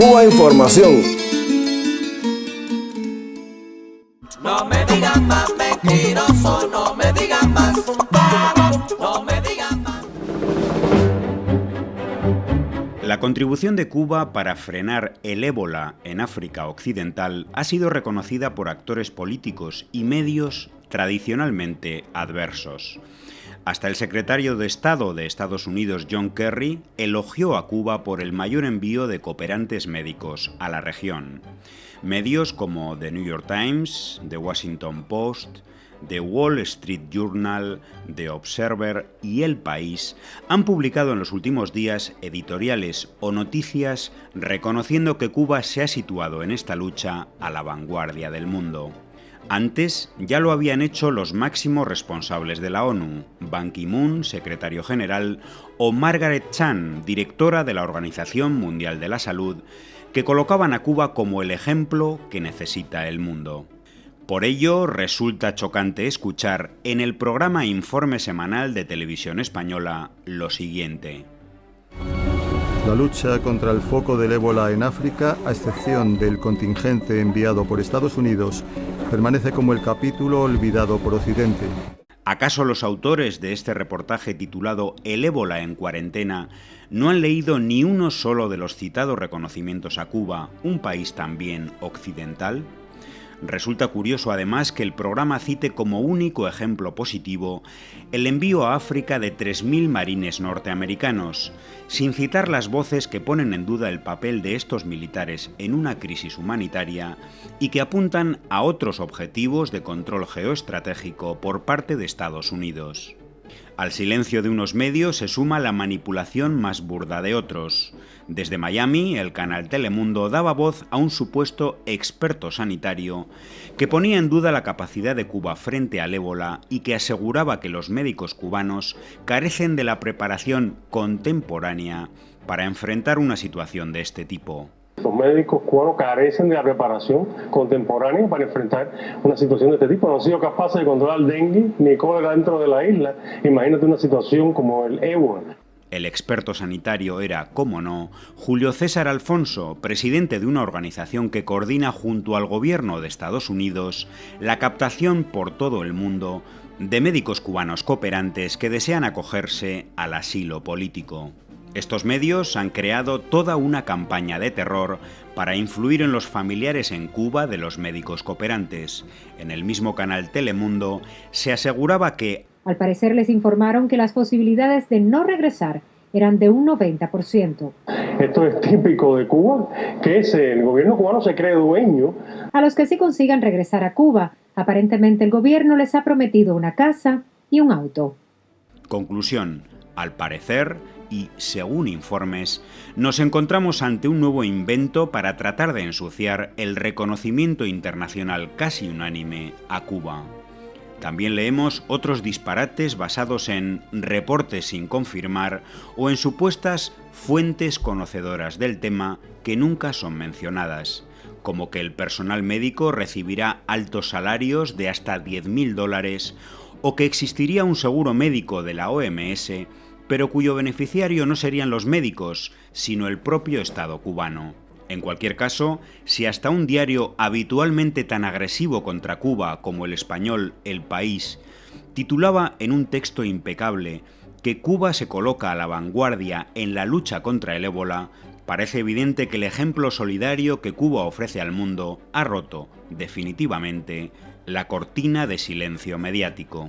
Cuba Información. No me digan más mentiroso, no me digan más, La contribución de Cuba para frenar el ébola en África Occidental ha sido reconocida por actores políticos y medios tradicionalmente adversos. Hasta el secretario de Estado de Estados Unidos, John Kerry, elogió a Cuba por el mayor envío de cooperantes médicos a la región. Medios como The New York Times, The Washington Post, The Wall Street Journal, The Observer y El País han publicado en los últimos días editoriales o noticias reconociendo que Cuba se ha situado en esta lucha a la vanguardia del mundo. Antes ya lo habían hecho los máximos responsables de la ONU, Ban Ki-moon, secretario general, o Margaret Chan, directora de la Organización Mundial de la Salud, que colocaban a Cuba como el ejemplo que necesita el mundo. Por ello, resulta chocante escuchar en el programa Informe Semanal de Televisión Española lo siguiente. La lucha contra el foco del ébola en África, a excepción del contingente enviado por Estados Unidos, permanece como el capítulo olvidado por Occidente. ¿Acaso los autores de este reportaje titulado El ébola en cuarentena no han leído ni uno solo de los citados reconocimientos a Cuba, un país también occidental? Resulta curioso además que el programa cite como único ejemplo positivo el envío a África de 3.000 marines norteamericanos, sin citar las voces que ponen en duda el papel de estos militares en una crisis humanitaria y que apuntan a otros objetivos de control geoestratégico por parte de Estados Unidos. Al silencio de unos medios se suma la manipulación más burda de otros. Desde Miami, el canal Telemundo daba voz a un supuesto experto sanitario que ponía en duda la capacidad de Cuba frente al ébola y que aseguraba que los médicos cubanos carecen de la preparación contemporánea para enfrentar una situación de este tipo. Los médicos cubanos carecen de la preparación contemporánea para enfrentar una situación de este tipo. No han sido capaces de controlar el dengue ni cólera dentro de la isla. Imagínate una situación como el ébola. El experto sanitario era, como no, Julio César Alfonso, presidente de una organización que coordina junto al gobierno de Estados Unidos la captación por todo el mundo de médicos cubanos cooperantes que desean acogerse al asilo político. Estos medios han creado toda una campaña de terror para influir en los familiares en Cuba de los médicos cooperantes. En el mismo canal Telemundo se aseguraba que... Al parecer les informaron que las posibilidades de no regresar eran de un 90%. Esto es típico de Cuba, que es el gobierno cubano se cree dueño. A los que sí consigan regresar a Cuba, aparentemente el gobierno les ha prometido una casa y un auto. Conclusión. Al parecer, y, según informes, nos encontramos ante un nuevo invento para tratar de ensuciar el reconocimiento internacional casi unánime a Cuba. También leemos otros disparates basados en reportes sin confirmar o en supuestas fuentes conocedoras del tema que nunca son mencionadas, como que el personal médico recibirá altos salarios de hasta 10.000 dólares o que existiría un seguro médico de la OMS pero cuyo beneficiario no serían los médicos, sino el propio Estado cubano. En cualquier caso, si hasta un diario habitualmente tan agresivo contra Cuba como el español El País titulaba en un texto impecable que Cuba se coloca a la vanguardia en la lucha contra el ébola, parece evidente que el ejemplo solidario que Cuba ofrece al mundo ha roto, definitivamente, la cortina de silencio mediático.